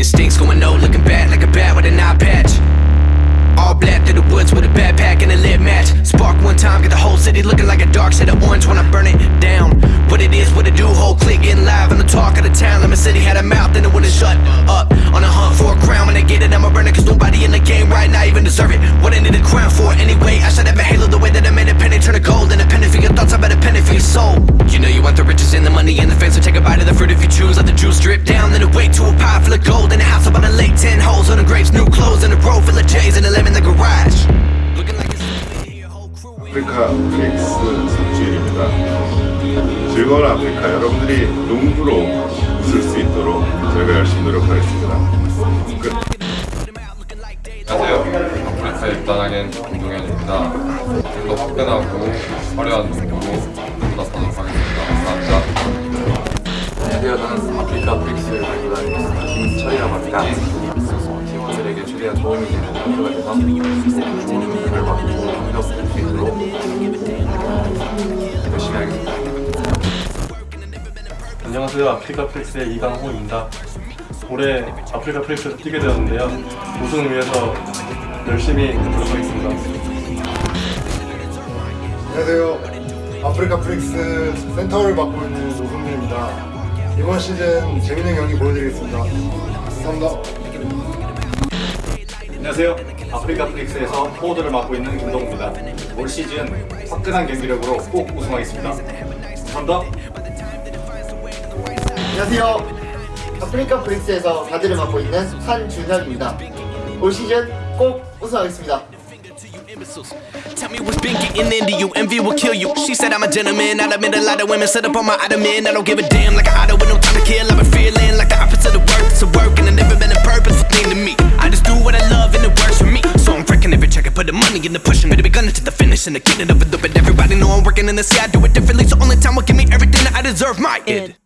instincts going no, looking bad like a bat with an eye patch. All black through the woods with a backpack and a lit match. Spark one time, get the whole city looking like a dark shade of orange when I burn it down. What it is, what it do, whole clique getting live on the talk of the town. Lemon City had a mouth and it wouldn't shut up. On a hunt for a crown, when I get it, I'ma burn it, cause nobody in the game right now even deserve it. What I need a crown for anyway? I should have a halo the way that I made a penny turn to gold. And a penny for your thoughts, I bet a penny for your soul. You know you want the riches and the money and the fame, so take a bite of the fruit if you choose. Let the juice drip down, 즐거운 아프리카 여러분들이 농구로 웃을 수 있도록 저희가 열심히 노력하겠습니다. 끝. 안녕하세요. 아프리카에 입단하게 김동현입니다. 좀 더 화끈하고 화려한 농구로 보다 사도록 하겠습니다. 감사합니다. 안녕하세요. 저는 아프리카 달고 다니겠습니다. 김철이라고 합니다. 팀원들에게 최대한 도움이 되는 선수가 돼서 좋은 결과, 좋은 경력 안녕하세요. 아프리카 플렉스의 이강호입니다. 올해 아프리카 플렉스에서 뛰게 되었는데요. 우승을 위해서 열심히 노력하겠습니다. 안녕하세요. 아프리카 프릭스 센터를 맡고 있는 노성민입니다. 이번 시즌 재밌는 경기 보여드리겠습니다. 감사합니다. 안녕하세요. 아프리카 플릭스에서 포워드를 맡고 있는 김동우입니다. 올 시즌 화끈한 경기력으로 꼭 우승하겠습니다. 감사합니다. 안녕하세요. 아프리카 프릭스에서 다들을 맡고 있는 산준혁입니다. 올 시즌 꼭 우승하겠습니다. Tell me what's been getting into you, envy will kill you. She said I'm a gentleman, I've met a lot of women Set up on my item, ottoman, I don't give a damn Like an auto with no time to kill. I've been feeling like the opposite of work It's a work and I've never been a purpose thing to me. I just do what I love and it works for me. So I'm freaking every check, I put the money in the push. pushing It begun to the finish and I get it up and up And everybody know I'm working in the sea I do it differently, so only time will give me everything that I deserve, my id.